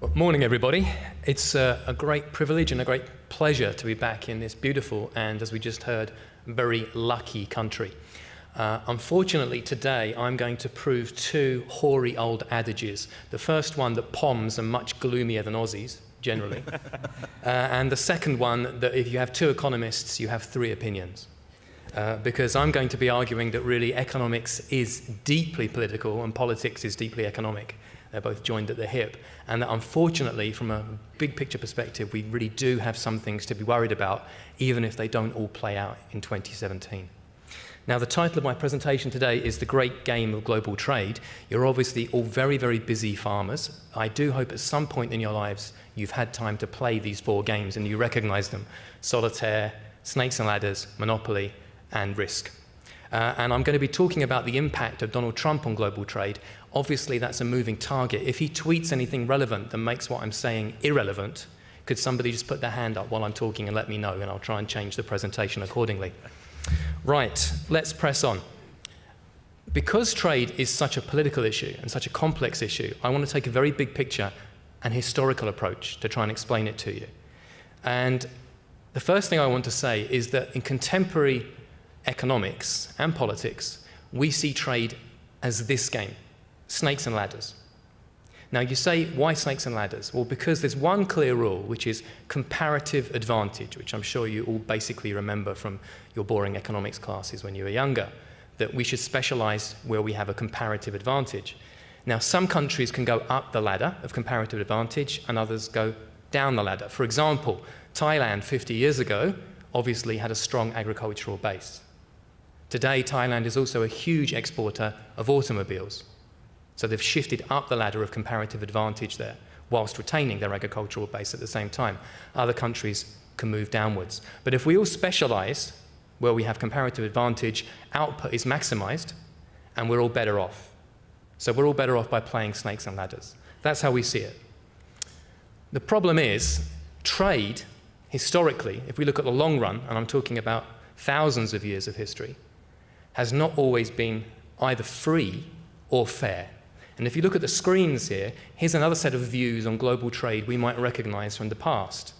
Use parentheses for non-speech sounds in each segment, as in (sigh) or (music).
Well, morning, everybody. It's uh, a great privilege and a great pleasure to be back in this beautiful and, as we just heard, very lucky country. Uh, unfortunately, today I'm going to prove two hoary old adages. The first one that POMs are much gloomier than Aussies, generally. (laughs) uh, and the second one that if you have two economists, you have three opinions. Uh, because I'm going to be arguing that really economics is deeply political and politics is deeply economic. They're both joined at the hip. And that unfortunately, from a big picture perspective, we really do have some things to be worried about, even if they don't all play out in 2017. Now, the title of my presentation today is The Great Game of Global Trade. You're obviously all very, very busy farmers. I do hope at some point in your lives you've had time to play these four games and you recognize them. Solitaire, Snakes and Ladders, Monopoly, and Risk. Uh, and I'm going to be talking about the impact of Donald Trump on global trade. Obviously, that's a moving target. If he tweets anything relevant that makes what I'm saying irrelevant, could somebody just put their hand up while I'm talking and let me know, and I'll try and change the presentation accordingly. Right, let's press on. Because trade is such a political issue and such a complex issue, I want to take a very big picture and historical approach to try and explain it to you. And the first thing I want to say is that in contemporary economics and politics, we see trade as this game, snakes and ladders. Now you say, why snakes and ladders? Well, because there's one clear rule, which is comparative advantage, which I'm sure you all basically remember from your boring economics classes when you were younger, that we should specialize where we have a comparative advantage. Now, some countries can go up the ladder of comparative advantage and others go down the ladder. For example, Thailand 50 years ago obviously had a strong agricultural base. Today, Thailand is also a huge exporter of automobiles. So they've shifted up the ladder of comparative advantage there, whilst retaining their agricultural base at the same time. Other countries can move downwards. But if we all specialize where we have comparative advantage, output is maximized, and we're all better off. So we're all better off by playing snakes and ladders. That's how we see it. The problem is, trade, historically, if we look at the long run, and I'm talking about thousands of years of history, has not always been either free or fair. And if you look at the screens here, here's another set of views on global trade we might recognize from the past.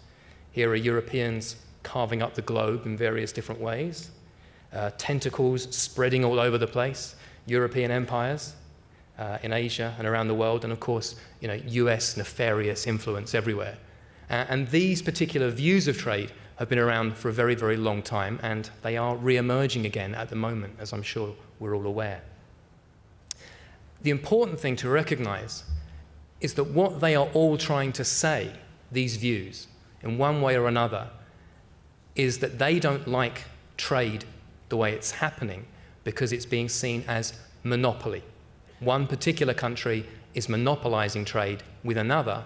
Here are Europeans carving up the globe in various different ways, uh, tentacles spreading all over the place, European empires uh, in Asia and around the world, and of course, you know, US nefarious influence everywhere. Uh, and these particular views of trade have been around for a very, very long time, and they are re-emerging again at the moment, as I'm sure we're all aware. The important thing to recognize is that what they are all trying to say, these views, in one way or another, is that they don't like trade the way it's happening because it's being seen as monopoly. One particular country is monopolizing trade with another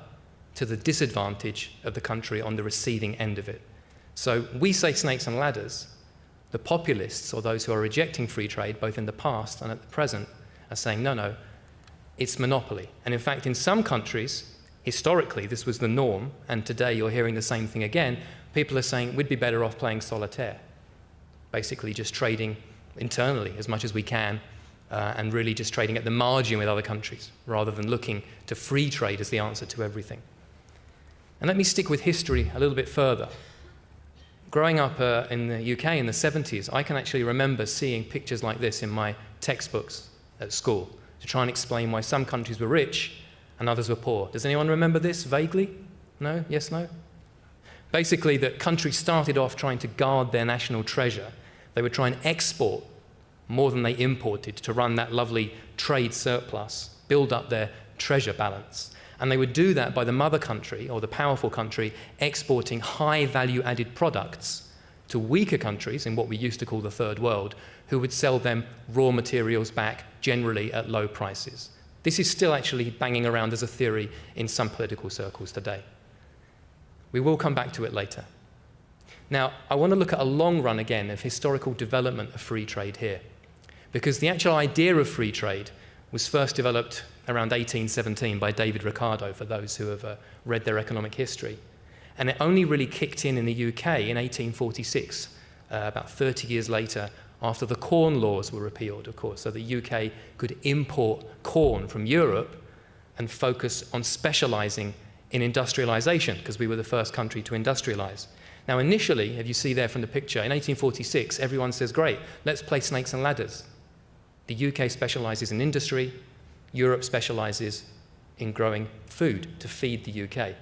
to the disadvantage of the country on the receiving end of it. So we say snakes and ladders. The populists, or those who are rejecting free trade, both in the past and at the present, are saying, no, no, it's monopoly. And in fact, in some countries, historically, this was the norm, and today you're hearing the same thing again. People are saying we'd be better off playing solitaire, basically just trading internally as much as we can, uh, and really just trading at the margin with other countries, rather than looking to free trade as the answer to everything. And let me stick with history a little bit further. Growing up uh, in the UK in the 70s, I can actually remember seeing pictures like this in my textbooks at school to try and explain why some countries were rich and others were poor. Does anyone remember this vaguely? No? Yes, no? Basically, that countries started off trying to guard their national treasure. They would try and export more than they imported to run that lovely trade surplus, build up their treasure balance. And they would do that by the mother country, or the powerful country, exporting high value added products to weaker countries in what we used to call the third world, who would sell them raw materials back generally at low prices. This is still actually banging around as a theory in some political circles today. We will come back to it later. Now, I want to look at a long run again of historical development of free trade here, because the actual idea of free trade was first developed around 1817 by David Ricardo, for those who have uh, read their economic history. And it only really kicked in in the UK in 1846, uh, about 30 years later, after the corn laws were repealed, of course, so the UK could import corn from Europe and focus on specializing in industrialization, because we were the first country to industrialize. Now, initially, if you see there from the picture, in 1846, everyone says, great, let's play snakes and ladders. The UK specializes in industry, Europe specializes in growing food to feed the UK.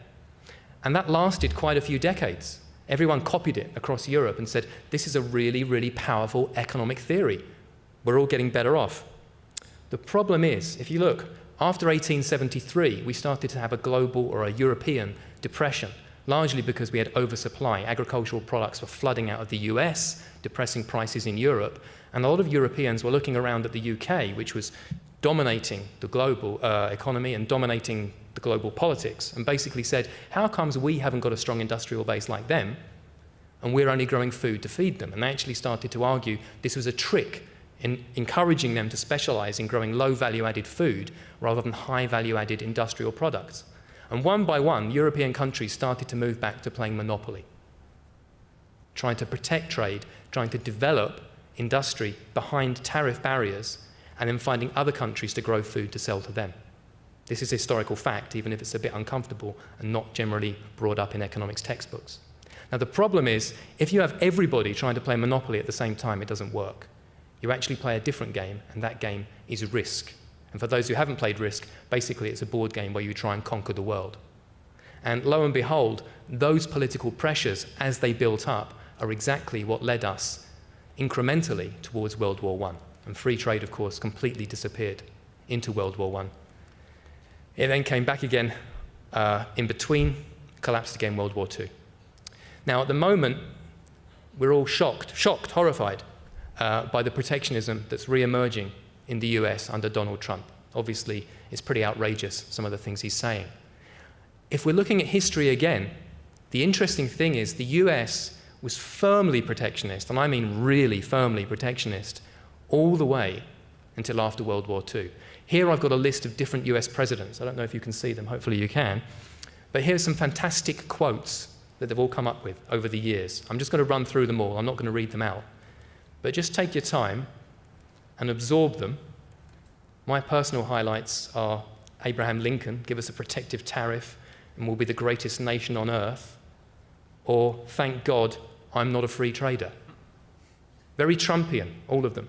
And that lasted quite a few decades. Everyone copied it across Europe and said, this is a really, really powerful economic theory. We're all getting better off. The problem is, if you look, after 1873, we started to have a global or a European depression, largely because we had oversupply. Agricultural products were flooding out of the US, depressing prices in Europe, and a lot of Europeans were looking around at the UK, which was dominating the global uh, economy and dominating the global politics, and basically said, how comes we haven't got a strong industrial base like them, and we're only growing food to feed them? And they actually started to argue this was a trick in encouraging them to specialize in growing low value added food rather than high value added industrial products. And one by one, European countries started to move back to playing monopoly, trying to protect trade, trying to develop industry behind tariff barriers, and then finding other countries to grow food to sell to them. This is historical fact, even if it's a bit uncomfortable and not generally brought up in economics textbooks. Now, the problem is, if you have everybody trying to play Monopoly at the same time, it doesn't work. You actually play a different game, and that game is Risk. And for those who haven't played Risk, basically it's a board game where you try and conquer the world. And lo and behold, those political pressures, as they built up, are exactly what led us incrementally towards World War I. And free trade, of course, completely disappeared into World War I. It then came back again uh, in between, collapsed again World War II. Now, at the moment, we're all shocked, shocked, horrified uh, by the protectionism that's re-emerging in the US under Donald Trump. Obviously, it's pretty outrageous, some of the things he's saying. If we're looking at history again, the interesting thing is the US was firmly protectionist, and I mean really firmly protectionist, all the way until after World War II. Here I've got a list of different US presidents. I don't know if you can see them, hopefully you can. But here's some fantastic quotes that they've all come up with over the years. I'm just going to run through them all. I'm not going to read them out. But just take your time and absorb them. My personal highlights are Abraham Lincoln, give us a protective tariff and we'll be the greatest nation on earth. Or, thank God, I'm not a free trader. Very Trumpian, all of them.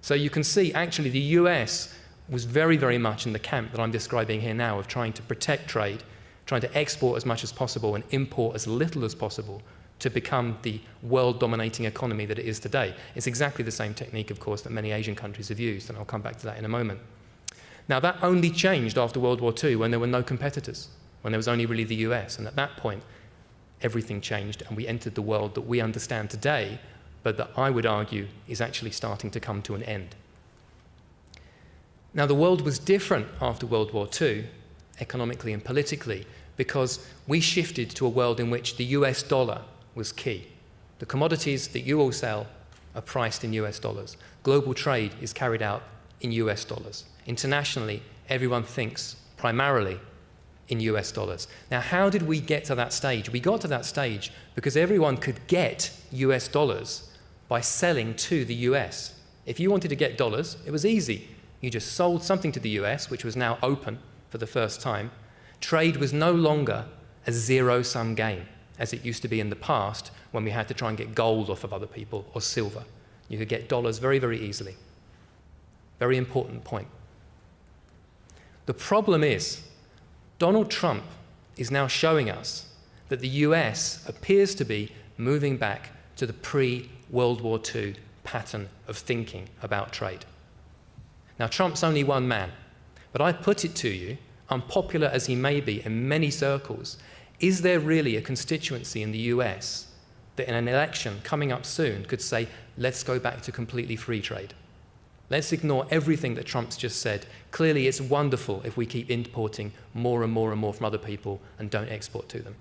So you can see, actually, the US was very, very much in the camp that I'm describing here now of trying to protect trade, trying to export as much as possible and import as little as possible to become the world-dominating economy that it is today. It's exactly the same technique, of course, that many Asian countries have used, and I'll come back to that in a moment. Now, that only changed after World War II when there were no competitors, when there was only really the US, and at that point, everything changed, and we entered the world that we understand today, but that I would argue is actually starting to come to an end. Now, the world was different after World War II, economically and politically, because we shifted to a world in which the US dollar was key. The commodities that you all sell are priced in US dollars. Global trade is carried out in US dollars. Internationally, everyone thinks primarily in US dollars. Now, how did we get to that stage? We got to that stage because everyone could get US dollars by selling to the US. If you wanted to get dollars, it was easy. You just sold something to the US, which was now open for the first time. Trade was no longer a zero sum game as it used to be in the past when we had to try and get gold off of other people or silver. You could get dollars very, very easily. Very important point. The problem is, Donald Trump is now showing us that the US appears to be moving back to the pre-World War II pattern of thinking about trade. Now, Trump's only one man, but I put it to you, unpopular as he may be in many circles, is there really a constituency in the US that in an election coming up soon could say, let's go back to completely free trade? Let's ignore everything that Trump's just said. Clearly, it's wonderful if we keep importing more and more and more from other people and don't export to them.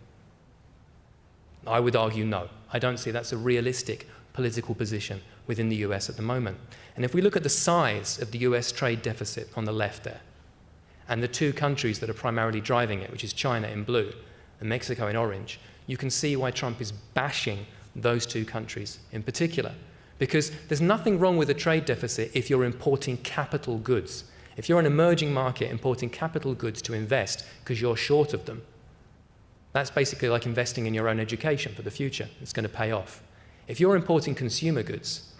I would argue no. I don't see that's a realistic political position within the US at the moment. And if we look at the size of the US trade deficit on the left there, and the two countries that are primarily driving it, which is China in blue and Mexico in orange, you can see why Trump is bashing those two countries in particular. Because there's nothing wrong with a trade deficit if you're importing capital goods. If you're an emerging market importing capital goods to invest because you're short of them, that's basically like investing in your own education for the future. It's going to pay off. If you're importing consumer goods,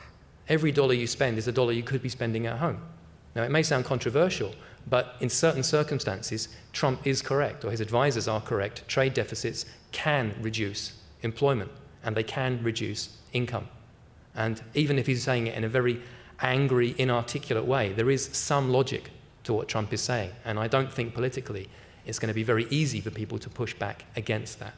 every dollar you spend is a dollar you could be spending at home. Now, it may sound controversial, but in certain circumstances, Trump is correct, or his advisors are correct. Trade deficits can reduce employment, and they can reduce income. And even if he's saying it in a very angry, inarticulate way, there is some logic to what Trump is saying. And I don't think politically it's going to be very easy for people to push back against that.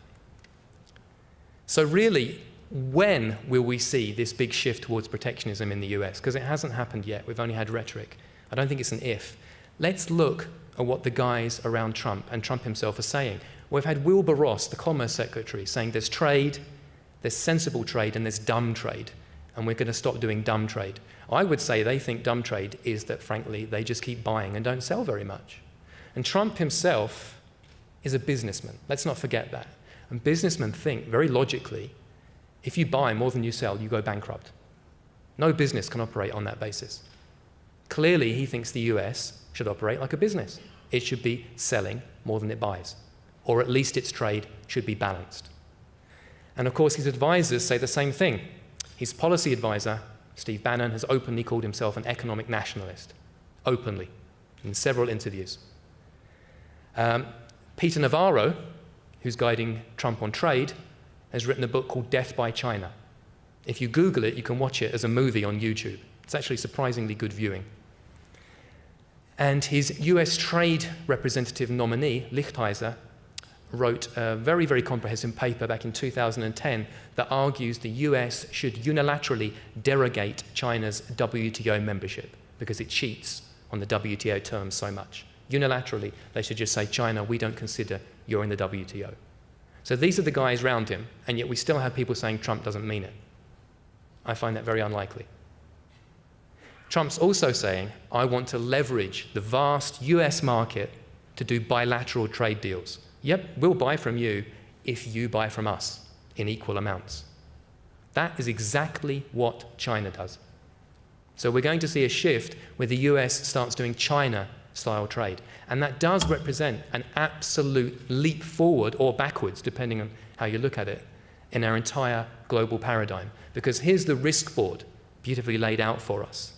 So really, when will we see this big shift towards protectionism in the US? Because it hasn't happened yet. We've only had rhetoric. I don't think it's an if. Let's look at what the guys around Trump and Trump himself are saying. We've had Wilbur Ross, the Commerce Secretary, saying there's trade, there's sensible trade, and there's dumb trade and we're going to stop doing dumb trade. I would say they think dumb trade is that, frankly, they just keep buying and don't sell very much. And Trump himself is a businessman. Let's not forget that. And businessmen think very logically if you buy more than you sell, you go bankrupt. No business can operate on that basis. Clearly, he thinks the US should operate like a business. It should be selling more than it buys, or at least its trade should be balanced. And of course, his advisors say the same thing. His policy advisor, Steve Bannon, has openly called himself an economic nationalist, openly, in several interviews. Um, Peter Navarro, who's guiding Trump on trade, has written a book called Death by China. If you Google it, you can watch it as a movie on YouTube. It's actually surprisingly good viewing. And his US trade representative nominee, Lighthizer, wrote a very, very comprehensive paper back in 2010 that argues the US should unilaterally derogate China's WTO membership because it cheats on the WTO terms so much. Unilaterally, they should just say, China, we don't consider you're in the WTO. So these are the guys around him, and yet we still have people saying Trump doesn't mean it. I find that very unlikely. Trump's also saying, I want to leverage the vast US market to do bilateral trade deals. Yep, we'll buy from you if you buy from us in equal amounts. That is exactly what China does. So we're going to see a shift where the US starts doing China style trade. And that does represent an absolute leap forward or backwards, depending on how you look at it, in our entire global paradigm. Because here's the risk board beautifully laid out for us.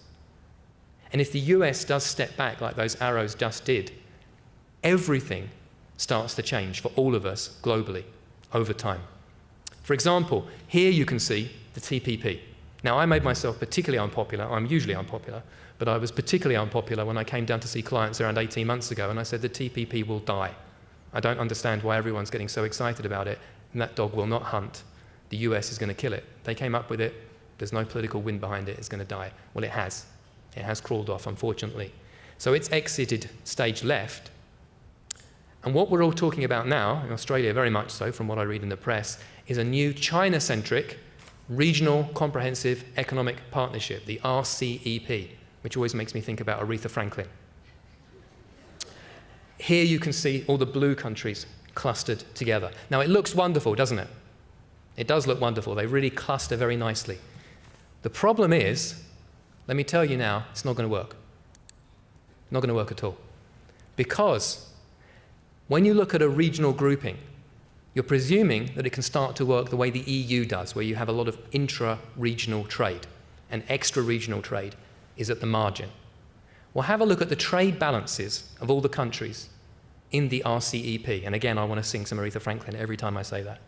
And if the US does step back like those arrows just did, everything starts to change for all of us globally over time. For example, here you can see the TPP. Now, I made myself particularly unpopular. I'm usually unpopular, but I was particularly unpopular when I came down to see clients around 18 months ago and I said the TPP will die. I don't understand why everyone's getting so excited about it, and that dog will not hunt. The US is going to kill it. They came up with it. There's no political wind behind it. It's going to die. Well, it has. It has crawled off, unfortunately. So it's exited stage left, and what we're all talking about now, in Australia very much so, from what I read in the press, is a new China-centric Regional Comprehensive Economic Partnership, the RCEP, which always makes me think about Aretha Franklin. Here you can see all the blue countries clustered together. Now it looks wonderful, doesn't it? It does look wonderful. They really cluster very nicely. The problem is, let me tell you now, it's not going to work. Not going to work at all. Because when you look at a regional grouping, you're presuming that it can start to work the way the EU does, where you have a lot of intra-regional trade, and extra-regional trade is at the margin. Well, have a look at the trade balances of all the countries in the RCEP. And again, I want to sing some Aretha Franklin every time I say that.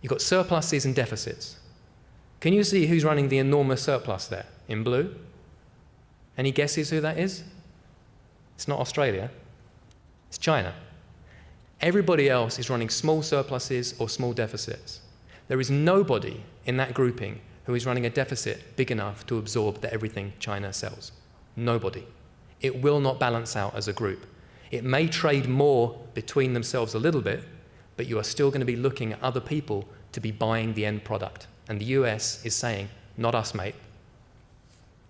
You've got surpluses and deficits. Can you see who's running the enormous surplus there in blue? Any guesses who that is? It's not Australia, it's China. Everybody else is running small surpluses or small deficits. There is nobody in that grouping who is running a deficit big enough to absorb the everything China sells. Nobody. It will not balance out as a group. It may trade more between themselves a little bit, but you are still going to be looking at other people to be buying the end product. And the US is saying, not us, mate.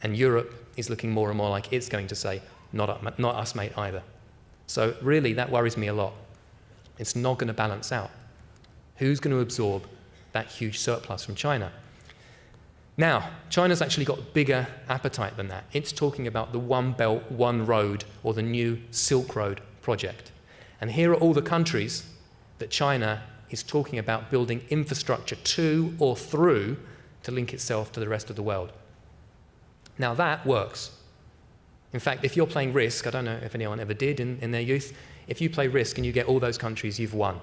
And Europe is looking more and more like it's going to say, not, not us, mate, either. So really, that worries me a lot. It's not going to balance out. Who's going to absorb that huge surplus from China? Now, China's actually got a bigger appetite than that. It's talking about the One Belt, One Road, or the new Silk Road project. And here are all the countries that China is talking about building infrastructure to or through to link itself to the rest of the world. Now, that works. In fact, if you're playing Risk, I don't know if anyone ever did in, in their youth, if you play Risk and you get all those countries, you've won.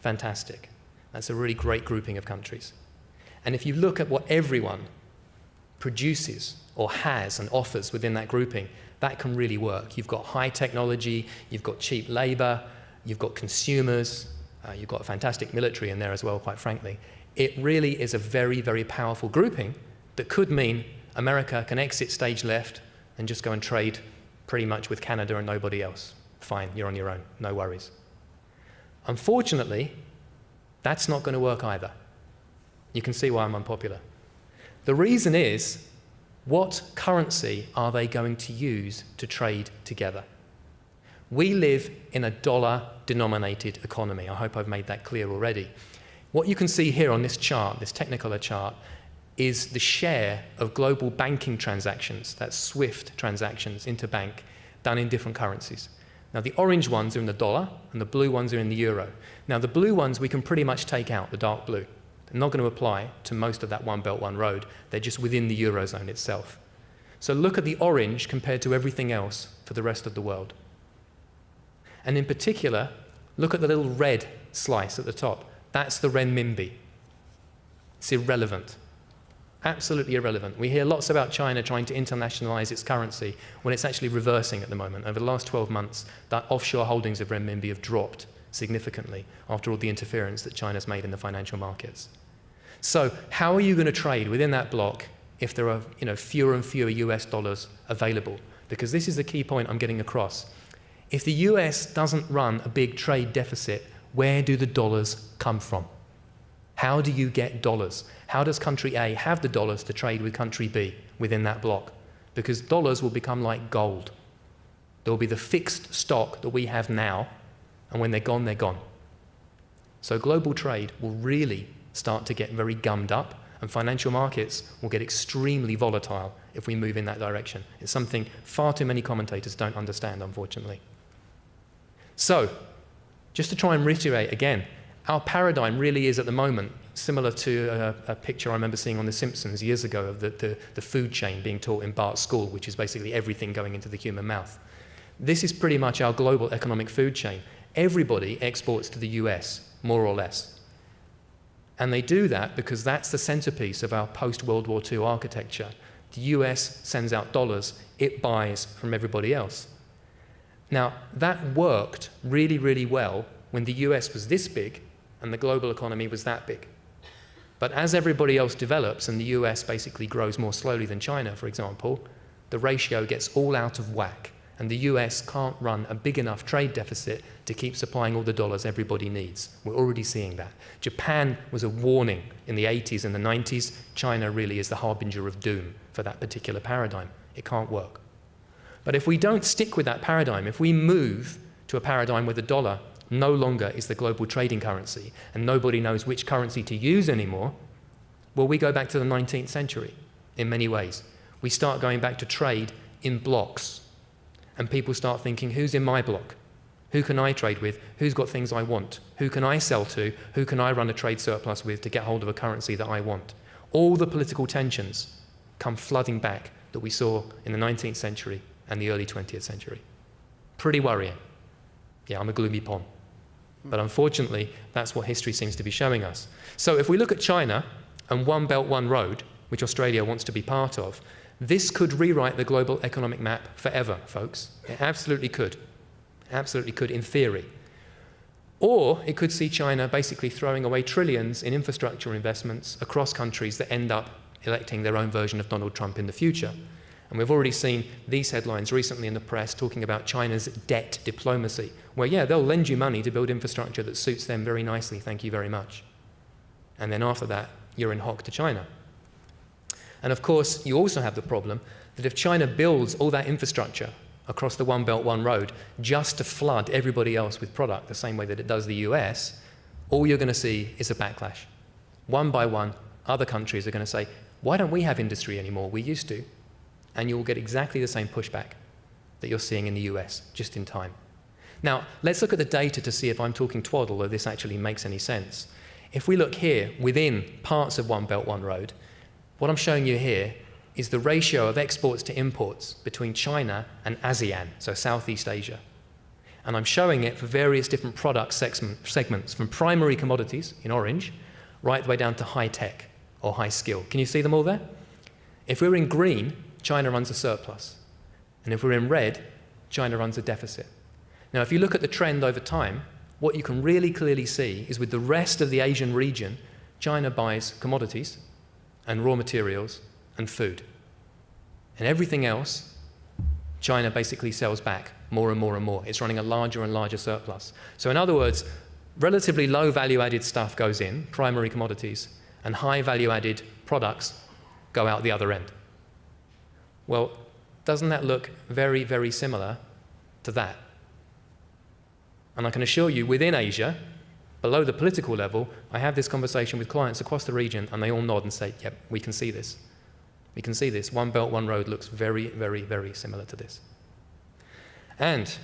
Fantastic. That's a really great grouping of countries. And if you look at what everyone produces or has and offers within that grouping, that can really work. You've got high technology, you've got cheap labor, you've got consumers, uh, you've got a fantastic military in there as well, quite frankly. It really is a very, very powerful grouping that could mean America can exit stage left and just go and trade pretty much with Canada and nobody else. Fine, you're on your own, no worries. Unfortunately, that's not going to work either. You can see why I'm unpopular. The reason is, what currency are they going to use to trade together? We live in a dollar-denominated economy. I hope I've made that clear already. What you can see here on this chart, this Technicolor chart, is the share of global banking transactions, that's SWIFT transactions interbank, done in different currencies. Now, the orange ones are in the dollar, and the blue ones are in the euro. Now, the blue ones we can pretty much take out, the dark blue. They're not going to apply to most of that One Belt, One Road. They're just within the Eurozone itself. So look at the orange compared to everything else for the rest of the world. And in particular, look at the little red slice at the top. That's the renminbi. It's irrelevant. Absolutely irrelevant. We hear lots about China trying to internationalize its currency when it's actually reversing at the moment. Over the last 12 months, that offshore holdings of renminbi have dropped significantly after all the interference that China's made in the financial markets. So how are you going to trade within that block if there are you know, fewer and fewer US dollars available? Because this is the key point I'm getting across. If the US doesn't run a big trade deficit, where do the dollars come from? How do you get dollars? How does country A have the dollars to trade with country B within that block? Because dollars will become like gold. There will be the fixed stock that we have now, and when they're gone, they're gone. So global trade will really start to get very gummed up, and financial markets will get extremely volatile if we move in that direction. It's something far too many commentators don't understand, unfortunately. So, just to try and reiterate again, our paradigm really is at the moment similar to a, a, picture I remember seeing on The Simpsons years ago of the, the, the food chain being taught in Bart's school, which is basically everything going into the human mouth. This is pretty much our global economic food chain. Everybody exports to the US, more or less. And they do that because that's the centerpiece of our post-World War II architecture. The US sends out dollars, it buys from everybody else. Now, that worked really, really well when the US was this big and the global economy was that big. But as everybody else develops and the US basically grows more slowly than China, for example, the ratio gets all out of whack and the US can't run a big enough trade deficit to keep supplying all the dollars everybody needs. We're already seeing that. Japan was a warning in the 80s and the 90s. China really is the harbinger of doom for that particular paradigm. It can't work. But if we don't stick with that paradigm, if we move to a paradigm where the dollar no longer is the global trading currency and nobody knows which currency to use anymore, well, we go back to the 19th century in many ways. We start going back to trade in blocks and people start thinking, who's in my block? Who can I trade with? Who's got things I want? Who can I sell to? Who can I run a trade surplus with to get hold of a currency that I want? All the political tensions come flooding back that we saw in the 19th century and the early 20th century. Pretty worrying. Yeah, I'm a gloomy pom. But unfortunately, that's what history seems to be showing us. So if we look at China and One Belt, One Road, which Australia wants to be part of, this could rewrite the global economic map forever, folks. It absolutely could. Absolutely could, in theory. Or it could see China basically throwing away trillions in infrastructure investments across countries that end up electing their own version of Donald Trump in the future. And we've already seen these headlines recently in the press talking about China's debt diplomacy, where, yeah, they'll lend you money to build infrastructure that suits them very nicely, thank you very much. And then after that, you're in hock to China. And of course, you also have the problem that if China builds all that infrastructure across the One Belt, One Road just to flood everybody else with product the same way that it does the US, all you're going to see is a backlash. One by one, other countries are going to say, why don't we have industry anymore? We used to. And you'll get exactly the same pushback that you're seeing in the US, just in time. Now, let's look at the data to see if I'm talking twaddle or this actually makes any sense. If we look here within parts of One Belt, One Road, what I'm showing you here is the ratio of exports to imports between China and ASEAN, so Southeast Asia. And I'm showing it for various different product segments, from primary commodities in orange, right the way down to high tech or high skill. Can you see them all there? If we're in green, China runs a surplus. And if we're in red, China runs a deficit. Now, if you look at the trend over time, what you can really clearly see is with the rest of the Asian region, China buys commodities and raw materials and food. And everything else, China basically sells back more and more and more. It's running a larger and larger surplus. So in other words, relatively low value-added stuff goes in, primary commodities, and high value-added products go out the other end. Well, doesn't that look very, very similar to that? And I can assure you, within Asia, below the political level, I have this conversation with clients across the region, and they all nod and say, yep, we can see this. We can see this. One Belt, One Road looks very, very, very similar to this. And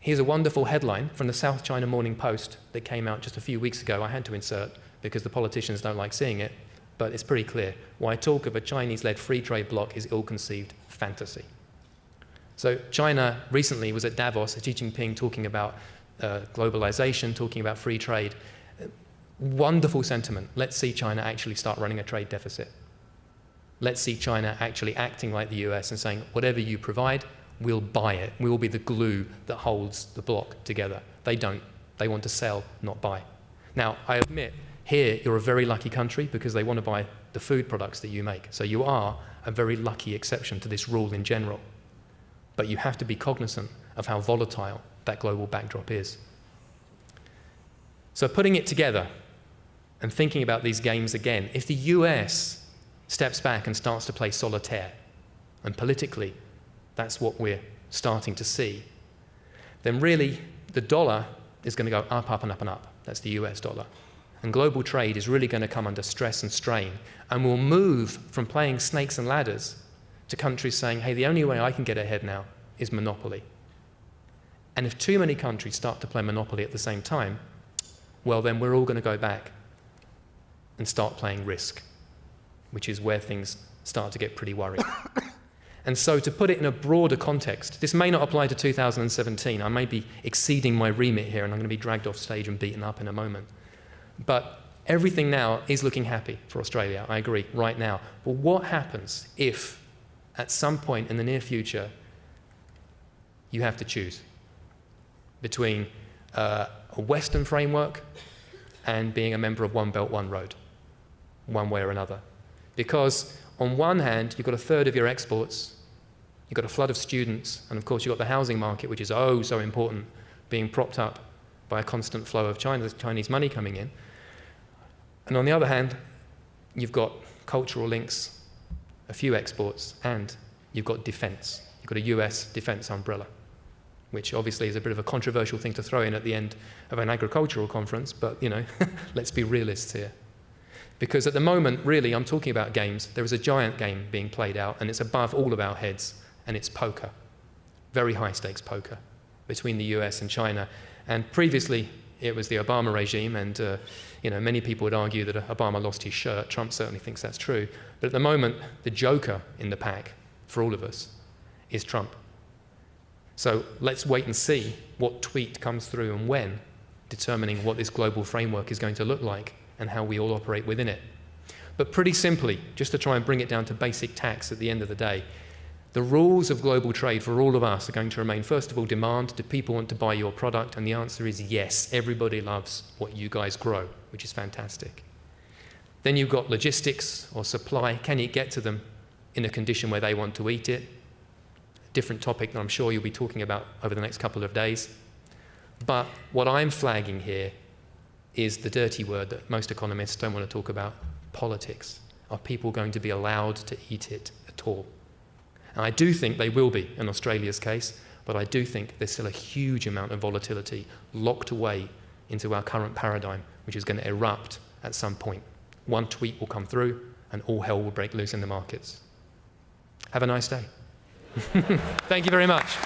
here's a wonderful headline from the South China Morning Post that came out just a few weeks ago. I had to insert because the politicians don't like seeing it, but it's pretty clear. Why talk of a Chinese-led free trade bloc is ill-conceived fantasy. So China recently was at Davos, Xi Jinping talking about uh, globalization, talking about free trade. Wonderful sentiment. Let's see China actually start running a trade deficit. Let's see China actually acting like the US and saying, whatever you provide, we'll buy it. We will be the glue that holds the block together. They don't. They want to sell, not buy. Now, I admit, here you're a very lucky country because they want to buy the food products that you make. So you are a very lucky exception to this rule in general. But you have to be cognizant of how volatile that global backdrop is. So putting it together and thinking about these games again, if the US steps back and starts to play solitaire, and politically that's what we're starting to see, then really the dollar is going to go up, up, and up, and up. That's the US dollar. And global trade is really going to come under stress and strain. And we'll move from playing snakes and ladders to countries saying, hey, the only way I can get ahead now is monopoly. And if too many countries start to play Monopoly at the same time, well, then we're all going to go back and start playing risk, which is where things start to get pretty worrying. (coughs) and so to put it in a broader context, this may not apply to 2017. I may be exceeding my remit here and I'm going to be dragged off stage and beaten up in a moment. But everything now is looking happy for Australia, I agree, right now. But what happens if at some point in the near future you have to choose? Between uh, a Western framework and being a member of One Belt, One Road, one way or another. Because on one hand, you've got a third of your exports, you've got a flood of students, and of course you've got the housing market, which is oh so important, being propped up by a constant flow of Chinese money coming in. And on the other hand, you've got cultural links, a few exports, and you've got defense. You've got a US defense umbrella which obviously is a bit of a controversial thing to throw in at the end of an agricultural conference, but you know, (laughs) let's be realists here. Because at the moment, really, I'm talking about games. There is a giant game being played out, and it's above all of our heads, and it's poker. Very high stakes poker between the US and China. And previously, it was the Obama regime, and uh, you know, many people would argue that Obama lost his shirt. Trump certainly thinks that's true. But at the moment, the joker in the pack for all of us is Trump. So let's wait and see what tweet comes through and when, determining what this global framework is going to look like and how we all operate within it. But pretty simply, just to try and bring it down to basic tax at the end of the day, the rules of global trade for all of us are going to remain, first of all, demand. Do people want to buy your product? And the answer is yes. Everybody loves what you guys grow, which is fantastic. Then you've got logistics or supply. Can you get to them in a condition where they want to eat it? Different topic that I'm sure you'll be talking about over the next couple of days. But what I'm flagging here is the dirty word that most economists don't want to talk about, politics. Are people going to be allowed to eat it at all? And I do think they will be in Australia's case, but I do think there's still a huge amount of volatility locked away into our current paradigm, which is going to erupt at some point. One tweet will come through, and all hell will break loose in the markets. Have a nice day. Thank you very much.